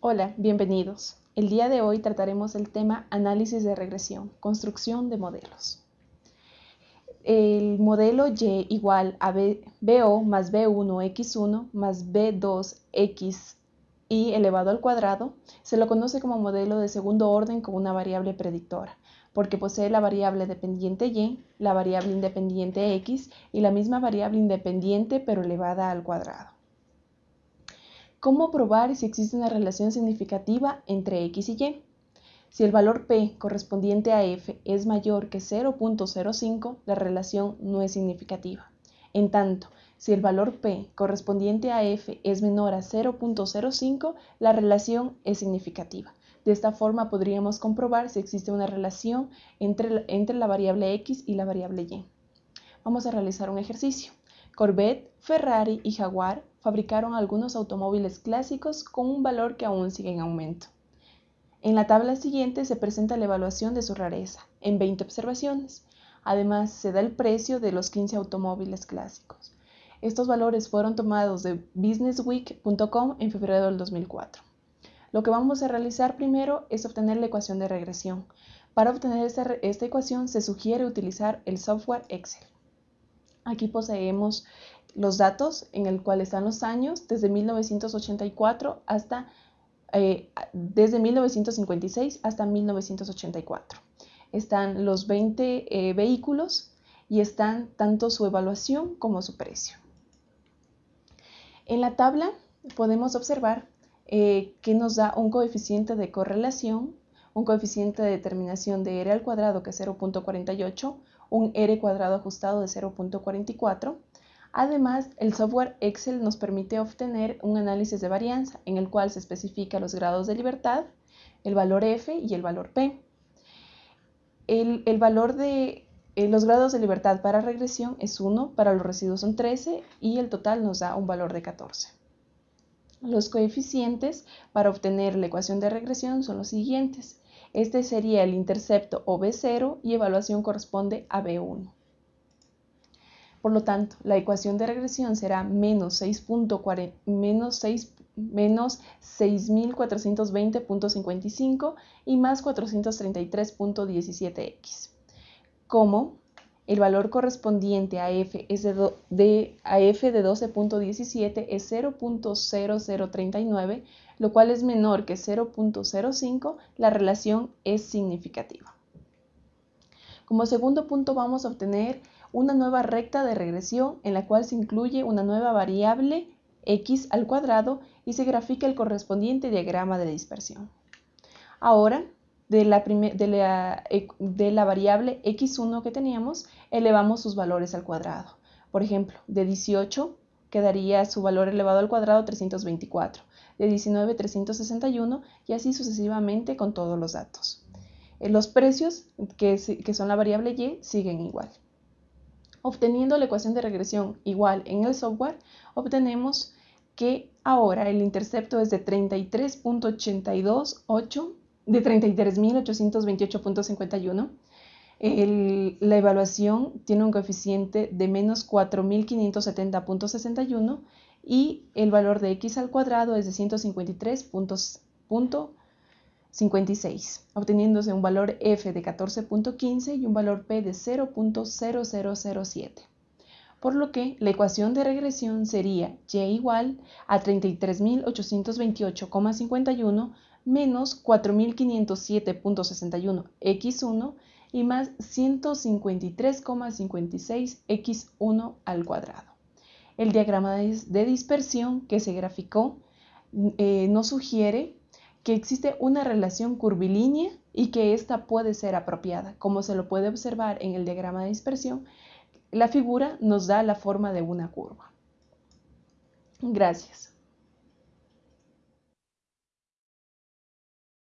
Hola, bienvenidos. El día de hoy trataremos el tema análisis de regresión, construcción de modelos. El modelo Y igual a BO más B1x1 más B2x y elevado al cuadrado se lo conoce como modelo de segundo orden con una variable predictora, porque posee la variable dependiente y, la variable independiente x y la misma variable independiente pero elevada al cuadrado. ¿Cómo probar si existe una relación significativa entre x y y? Si el valor p correspondiente a f es mayor que 0.05, la relación no es significativa. En tanto, si el valor p correspondiente a f es menor a 0.05, la relación es significativa. De esta forma podríamos comprobar si existe una relación entre, entre la variable x y la variable y. Vamos a realizar un ejercicio. Corvette, Ferrari y Jaguar fabricaron algunos automóviles clásicos con un valor que aún sigue en aumento. En la tabla siguiente se presenta la evaluación de su rareza, en 20 observaciones. Además, se da el precio de los 15 automóviles clásicos. Estos valores fueron tomados de businessweek.com en febrero del 2004. Lo que vamos a realizar primero es obtener la ecuación de regresión. Para obtener esta, esta ecuación se sugiere utilizar el software Excel. Aquí poseemos los datos en el cual están los años desde 1984 hasta eh, desde 1956 hasta 1984. Están los 20 eh, vehículos y están tanto su evaluación como su precio. En la tabla podemos observar eh, que nos da un coeficiente de correlación, un coeficiente de determinación de R al cuadrado que es 0.48, un R cuadrado ajustado de 0.44. Además, el software Excel nos permite obtener un análisis de varianza en el cual se especifica los grados de libertad, el valor F y el valor P. El, valor de eh, los grados de libertad para regresión es 1, para los residuos son 13 y el total nos da un valor de 14. Los coeficientes para obtener la ecuación de regresión son los siguientes. Este sería el intercepto o B0 y evaluación corresponde a B1. Por lo tanto, la ecuación de regresión será menos 6.420.55 y más 433.17x. Como el valor correspondiente a f, es de, a f de 12.17 es 0.0039, lo cual es menor que 0.05, la relación es significativa. Como segundo punto vamos a obtener una nueva recta de regresión en la cual se incluye una nueva variable x al cuadrado y se grafica el correspondiente diagrama de dispersión. Ahora de la, e, la, variable x1 que teníamos, elevamos sus valores al cuadrado. Por ejemplo, de 18 quedaría su valor elevado al cuadrado 324, de 19 361 y así sucesivamente con todos los datos. Eh, los precios, que, son la variable y, siguen igual. Obteniendo la ecuación de regresión igual en el software, obtenemos que ahora el intercepto es de 33.828 de 33.828.51. La evaluación tiene un coeficiente de menos 4.570.61 y el valor de x al cuadrado es de 153.56, obteniéndose un valor f de 14.15 y un valor p de 0.0007 por lo que la ecuación de regresión sería y igual a 33.828,51 menos 4507.61 x1 y más 153,56 x1 al cuadrado. El diagrama de dispersión que se graficó eh, nos sugiere que existe una relación curvilínea y que ésta puede ser apropiada. Como se lo puede observar en el diagrama de dispersión, la figura nos da la forma de una curva. Gracias.